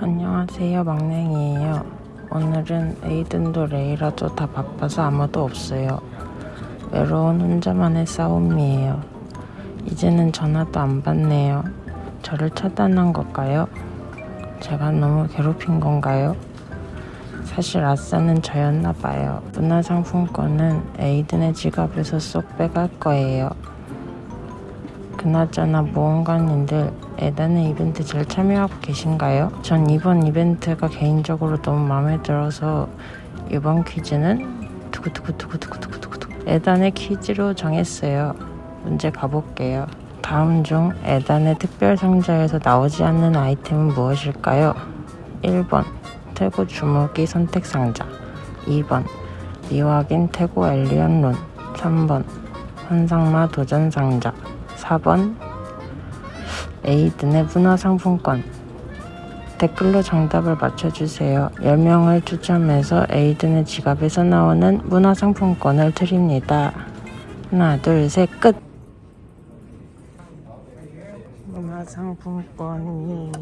안녕하세요 막냉이에요. 오늘은 에이든도 레이라도 다 바빠서 아무도 없어요. 외로운 혼자만의 싸움이에요. 이제는 전화도 안 받네요. 저를 차단한 걸까요? 제가 너무 괴롭힌 건가요? 사실 아싸는 저였나 봐요. 문화상품권은 에이든의 지갑에서 쏙 빼갈 거예요 그나저나 모험가님들 에단의 이벤트 잘 참여하고 계신가요? 전 이번 이벤트가 개인적으로 너무 마음에 들어서 이번 퀴즈는 두구두구두구두구두구두구 에단의 퀴즈로 정했어요. 문제 가볼게요. 다음 중 에단의 특별 상자에서 나오지 않는 아이템은 무엇일까요? 1번 태고 주무기 선택 상자 2번 미확인 태고 엘리언 론 3번 환상마 도전 상자 4번 에이든의 문화상품권 댓글로 정답을 맞춰주세요. 10명을 추첨해서 에이든의 지갑에서 나오는 문화상품권을 드립니다. 하나, 둘, 셋, 끝! 문화상품권이 아,